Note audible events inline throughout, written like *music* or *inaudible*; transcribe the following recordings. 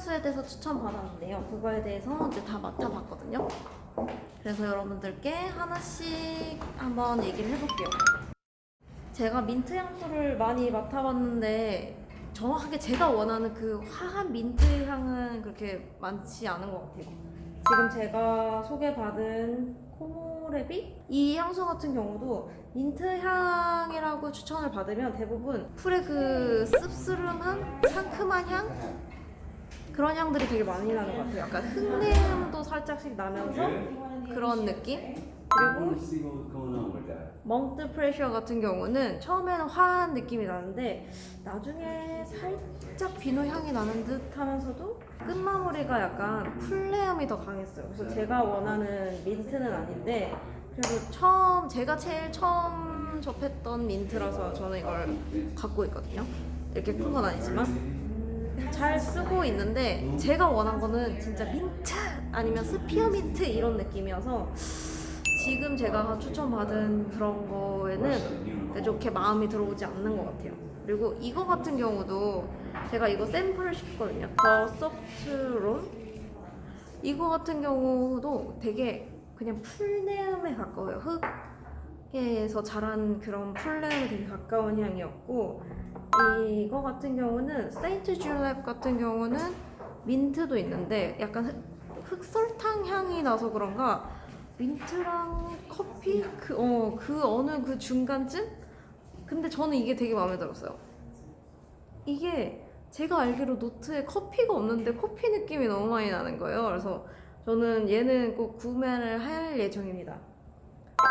향수에 대해서 추천받았는데요. 그거에 대해서 이제 다 맡아봤거든요. 그래서 여러분들께 하나씩 한번 얘기를 해볼게요. 제가 민트 향수를 많이 맡아봤는데 정확하게 제가 원하는 그 화한 민트 향은 그렇게 많지 않은 것 같아요. 지금 제가 소개받은 코모레비 이 향수 같은 경우도 민트 향이라고 추천을 받으면 대부분 풀의 그 씁쓸함한 상큼한 향 그런 향들이 되게 많이 나는 것 같아요. 약간 흙내음도 살짝씩 나면서 그런 느낌 그리고. 멍트 프레셔 같은 경우는 처음에는 화한 느낌이 나는데 나중에 살짝 비누 향이 나는 듯 하면서도 끝마무리가 약간 풀내음이 더 강했어요. 그래서 제가 원하는 민트는 아닌데 그래도 처음 제가 제일 처음 접했던 민트라서 저는 이걸 갖고 있거든요. 이렇게 큰 건 아니지만 잘 쓰고 있는데 제가 원한 거는 진짜 민트 아니면 스피어민트 이런 느낌이어서 지금 제가 추천받은 그런 거에는 그렇게 마음이 들어오지 않는 것 같아요. 그리고 이거 같은 경우도 제가 이거 샘플을 시켰거든요. 더 소프트롬 이거 같은 경우도 되게 그냥 풀내음에 가까워요. 흙에서 자란 그런 풀내음에 되게 가까운 향이었고 이거 같은 경우는 세인트 줄랩 같은 경우는 민트도 있는데 약간 흑, 흑설탕 향이 나서 그런가 민트랑 커피 그 어 그 어느 그 중간쯤? 근데 저는 이게 되게 마음에 들었어요. 이게 제가 알기로 노트에 커피가 없는데 커피 느낌이 너무 많이 나는 거예요. 그래서 저는 얘는 꼭 구매를 할 예정입니다.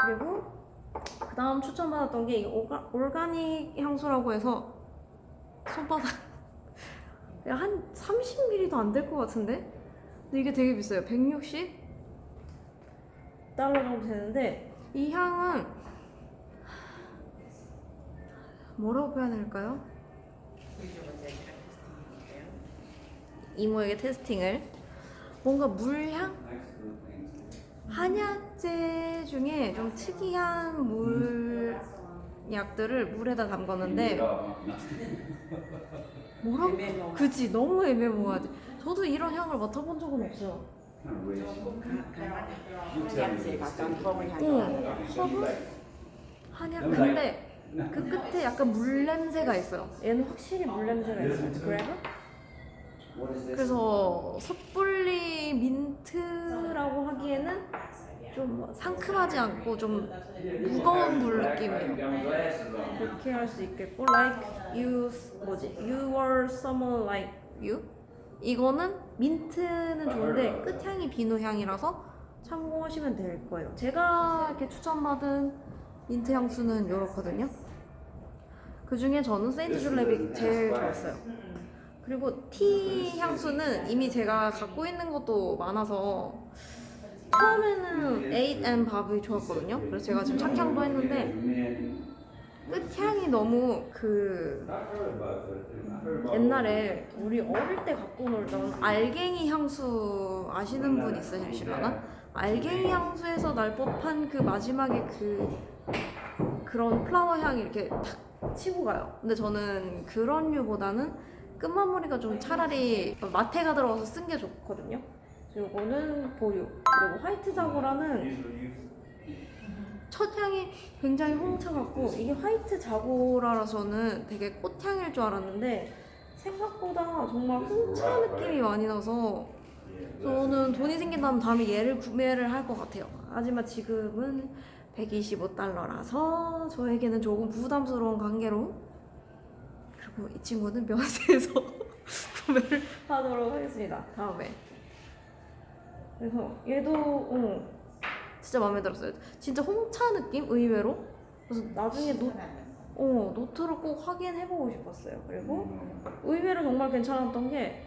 그리고 그 다음 추천받았던 게 오가, 올가닉 향수라고 해서 손바닥 *laughs* 야, 한 30ml도 안 될 것 같은데? 근데 이게 되게 비싸요. 160 달러 정도 되는데 이 향은 뭐라고 표현할까요? 이모에게 testing을 뭔가 물향? 한약재 중에 좀 특이한 물 약들을 물에다 담궜는데 뭐라고? 그지 너무 애매모호하지. 저도 이런 향을 맡아본 적은 없어요. 응 허브? 한약. 근데 그 끝에 약간 물 냄새가 있어요. 얘는 확실히 물 냄새가 있어요. 그래서? 그래서 섣불리 민트라고 하기에는 좀 상큼하지 않고 좀 무거운 물 느낌이에요. 그렇게 할 수 있겠고 like you 뭐지 you were someone like you 이거는 민트는 좋은데 끝향이 비누 향이라서 참고하시면 될 거예요. 제가 이렇게 추천받은 민트 향수는 이렇거든요. 그 중에 저는 세인트 줄랩이 제일 좋았어요. 그리고 티 향수는 이미 제가 갖고 있는 것도 많아서 처음에는 8and 밥이 좋았거든요. 그래서 제가 지금 착향도 했는데 끝향이 너무 그 옛날에 우리 어릴 때 갖고 놀던 알갱이 향수 아시는 분 있으실라나? 알갱이 향수에서 날 법한 그 마지막에 그 그런 플라워 향이 이렇게 탁 치고 가요. 근데 저는 그런 류보다는 끝마무리가 좀 차라리 마테가 들어가서 쓴 게 좋거든요. 요거는 보유. 그리고 화이트 자고라는 첫 향이 굉장히 홍차 같고 이게 화이트 자고라라서는 되게 꽃향일 줄 알았는데 생각보다 정말 홍차 느낌이 많이 나서 저는 돈이 생긴다면 다음에 얘를 구매를 할 것 같아요. 하지만 지금은 125달러라서 저에게는 조금 부담스러운 관계로 그리고 이 친구는 면세에서 *laughs* 구매를 하도록 하겠습니다. 다음에 그래서 얘도 어, 진짜 마음에 들었어요. 진짜 홍차 느낌 의외로. 그래서 나중에 노, 어, 노트를 꼭 확인해보고 싶었어요. 그리고 의외로 정말 괜찮았던 게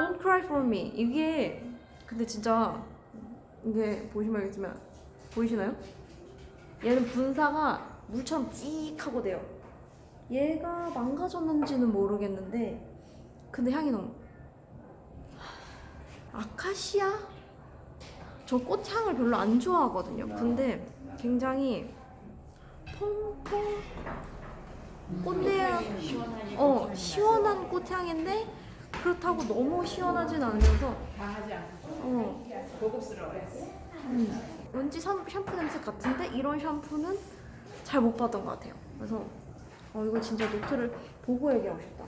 Don't Cry For Me 이게 근데 진짜 이게 보시면 알겠지만 보이시나요? 얘는 분사가 물처럼 찍하고 돼요. 얘가 망가졌는지는 모르겠는데 근데 향이 너무 아카시아? 저 꽃향을 별로 안 좋아하거든요. 근데 굉장히 통통 꽃내향 어 시원한 꽃향인데 그렇다고 너무 시원하진 않으면서 어, 고급스러워요. 음, 왠지 샴- 샴푸 냄새 같은데 이런 샴푸는 잘못 받은 것 같아요. 그래서 어, 이거 진짜 노트를 보고 얘기하고 싶다.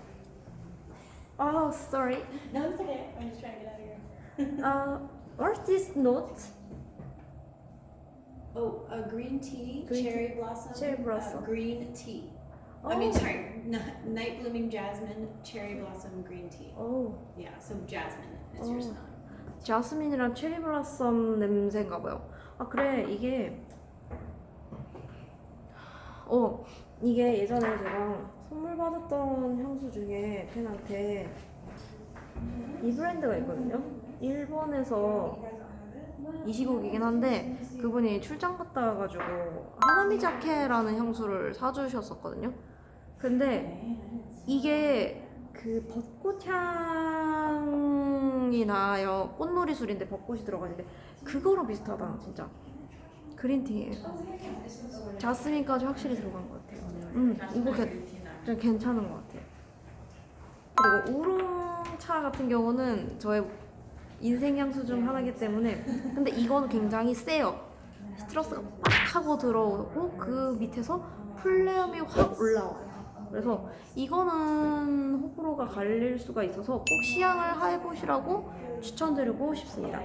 아, sorry. No, it's okay. I'm just trying to get out of here. Uh, what's this note? Oh, a green tea, Green cherry blossom. Cherry blossom. Uh, green tea. Oh. I mean, sorry, night blooming jasmine, cherry blossom, green tea. 오, Yeah, so jasmine is your Oh. smell. 자스민이랑 체리 블라썸 냄새인가 봐요. 아 그래 이게 어 이게 예전에 제가 선물 받았던 향수 중에 팬한테 이 브랜드가 있거든요. 일본에서 이 시국이긴 한데 그분이 출장 갔다 와가지고 하나미자케라는 향수를 사주셨었거든요. 근데 이게 그 벚꽃 향이 나요. 꽃놀이 술인데 벚꽃이 들어가는데 그거랑 비슷하다 진짜. 그린티예요. 자스민까지 확실히 들어간 것 같아요. 음 이거 개, 좀 괜찮은 것 같아요. 그리고 우롱차 같은 경우는 저의 인생 향수 중 하나이기 때문에 근데 이거는 굉장히 세요. 스트러스가 빡 하고 들어오고 그 밑에서 플레음이 확 올라와요. 그래서 이거는 호불호가 갈릴 수가 있어서 꼭 시향을 해보시라고 추천드리고 싶습니다.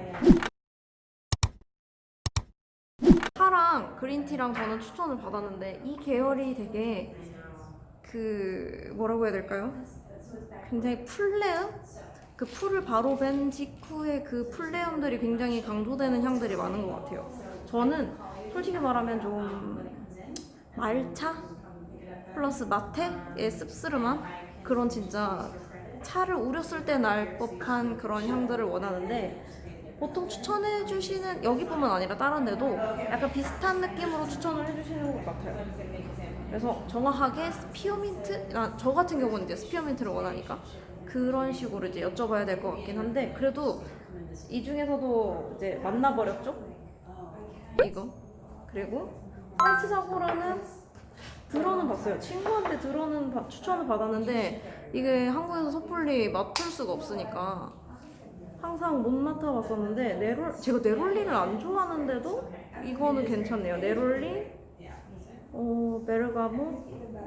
차랑 그린티랑 저는 추천을 받았는데 이 계열이 되게 그 뭐라고 해야 될까요? 굉장히 풀레음? 그 풀을 바로 벤 직후에 그 풀내음들이 굉장히 강조되는 향들이 많은 것 같아요. 저는 솔직히 말하면 좀 말차 플러스 마테의 씁쓸함한 그런 진짜 차를 우렸을 때 날 법한 그런 향들을 원하는데 보통 추천해 주시는 여기뿐만 아니라 다른 데도 약간 비슷한 느낌으로 추천을 해 주시는 것 같아요. 그래서 정확하게 스피어민트, 아, 저 같은 경우는 이제 스피어민트를 원하니까 그런 식으로 이제 여쭤봐야 될 것 같긴 한데 그래도 이 중에서도 이제 만나버렸죠? 이거 그리고 화이트 자고라는 들어는 봤어요. 친구한테 들어는 바- 추천을 받았는데 이게 한국에서 섣불리 맡을 수가 없으니까 항상 못 맡아봤었는데 네롤 제가 네롤리를 안 좋아하는데도 이거는 괜찮네요. 네롤리, 어 베르가모,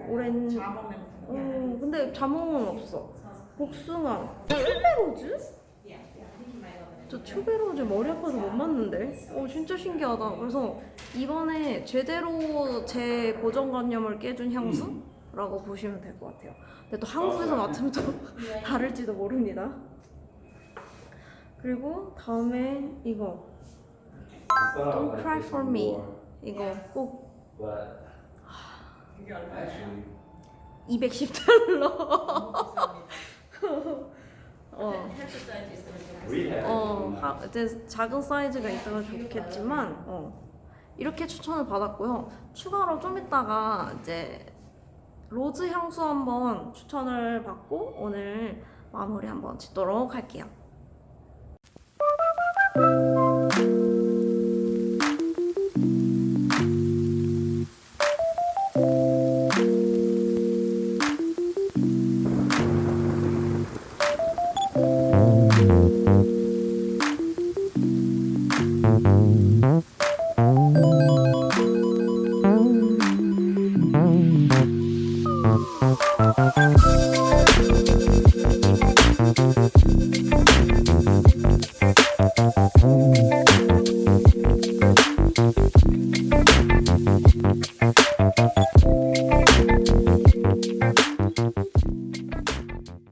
오렌지. 어 근데 자몽은 없어. 복숭아, 튜베로즈? 저 튜베로즈 머리 아파서 못 맞는데? 어 진짜 신기하다. 그래서 이번에 제대로 제 고정관념을 깨준 향수 라고 보시면 될 것 같아요. 근데 또 한국에서 맡으면 또 *laughs* 다를지도 모릅니다. 그리고 다음에 이거 Don't cry for me. 이거 꼭 But 이게 얼마야? actually, 210달러. 어. have. 어, 하, 이제 작은 사이즈가 있으면 좋겠지만, 어, 이렇게 추천을 받았고요. 추가로 좀 이따가 이제 로즈 향수 한번 추천을 받고 오늘 마무리 한번 짓도록 할게요.